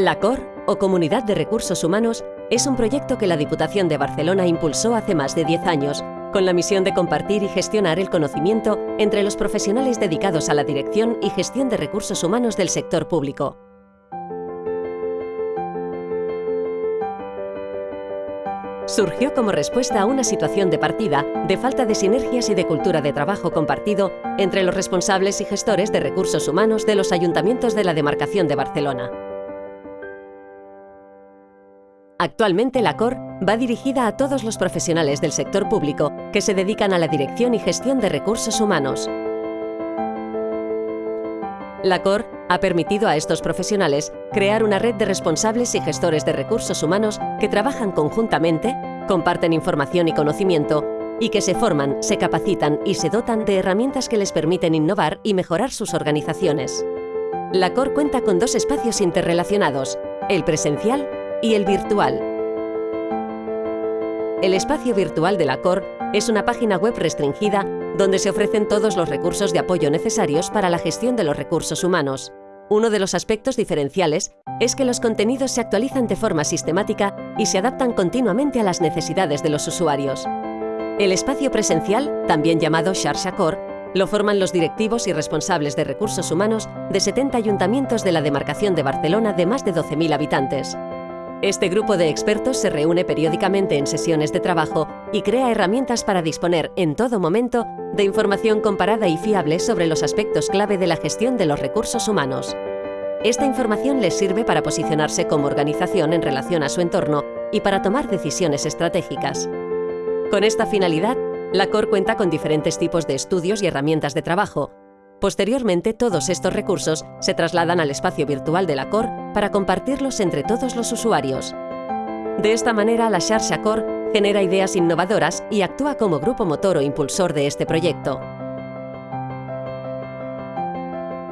La COR, o Comunidad de Recursos Humanos, es un proyecto que la Diputación de Barcelona impulsó hace más de 10 años, con la misión de compartir y gestionar el conocimiento entre los profesionales dedicados a la dirección y gestión de recursos humanos del sector público. Surgió como respuesta a una situación de partida de falta de sinergias y de cultura de trabajo compartido entre los responsables y gestores de recursos humanos de los ayuntamientos de la demarcación de Barcelona. Actualmente la COR va dirigida a todos los profesionales del sector público que se dedican a la dirección y gestión de recursos humanos. La COR ha permitido a estos profesionales crear una red de responsables y gestores de recursos humanos que trabajan conjuntamente, comparten información y conocimiento y que se forman, se capacitan y se dotan de herramientas que les permiten innovar y mejorar sus organizaciones. La COR cuenta con dos espacios interrelacionados, el presencial y el virtual. El espacio virtual de la COR es una página web restringida donde se ofrecen todos los recursos de apoyo necesarios para la gestión de los recursos humanos. Uno de los aspectos diferenciales es que los contenidos se actualizan de forma sistemática y se adaptan continuamente a las necesidades de los usuarios. El espacio presencial, también llamado Xarxa Core, lo forman los directivos y responsables de recursos humanos de 70 ayuntamientos de la demarcación de Barcelona de más de 12.000 habitantes. Este grupo de expertos se reúne periódicamente en sesiones de trabajo y crea herramientas para disponer, en todo momento, de información comparada y fiable sobre los aspectos clave de la gestión de los recursos humanos. Esta información les sirve para posicionarse como organización en relación a su entorno y para tomar decisiones estratégicas. Con esta finalidad, la COR cuenta con diferentes tipos de estudios y herramientas de trabajo, Posteriormente, todos estos recursos se trasladan al espacio virtual de la COR para compartirlos entre todos los usuarios. De esta manera, la Xarxa COR genera ideas innovadoras y actúa como grupo motor o impulsor de este proyecto.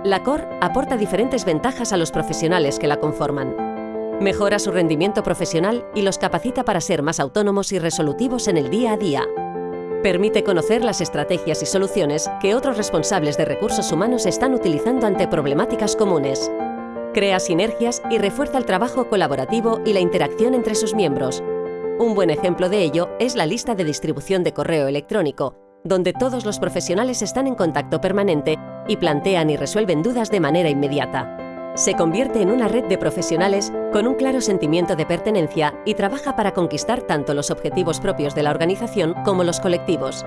La COR aporta diferentes ventajas a los profesionales que la conforman. Mejora su rendimiento profesional y los capacita para ser más autónomos y resolutivos en el día a día. Permite conocer las estrategias y soluciones que otros responsables de recursos humanos están utilizando ante problemáticas comunes. Crea sinergias y refuerza el trabajo colaborativo y la interacción entre sus miembros. Un buen ejemplo de ello es la lista de distribución de correo electrónico, donde todos los profesionales están en contacto permanente y plantean y resuelven dudas de manera inmediata se convierte en una red de profesionales con un claro sentimiento de pertenencia y trabaja para conquistar tanto los objetivos propios de la organización como los colectivos.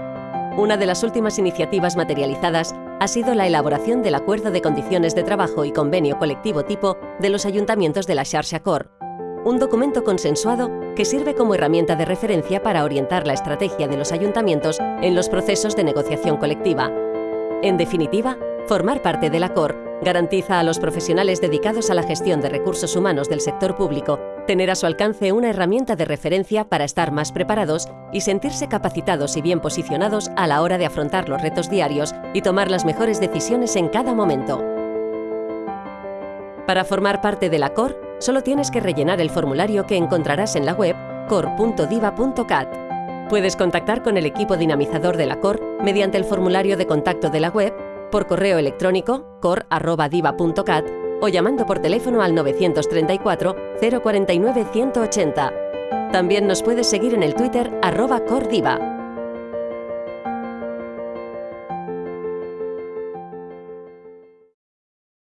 Una de las últimas iniciativas materializadas ha sido la elaboración del Acuerdo de Condiciones de Trabajo y Convenio Colectivo Tipo de los Ayuntamientos de la Xarxa Cor, un documento consensuado que sirve como herramienta de referencia para orientar la estrategia de los ayuntamientos en los procesos de negociación colectiva. En definitiva, formar parte de la COR Garantiza a los profesionales dedicados a la gestión de recursos humanos del sector público tener a su alcance una herramienta de referencia para estar más preparados y sentirse capacitados y bien posicionados a la hora de afrontar los retos diarios y tomar las mejores decisiones en cada momento. Para formar parte de la COR, solo tienes que rellenar el formulario que encontrarás en la web cor.diva.cat. Puedes contactar con el equipo dinamizador de la COR mediante el formulario de contacto de la web por correo electrónico cor.diva.cat o llamando por teléfono al 934 049 180. También nos puedes seguir en el Twitter arroba cordiva.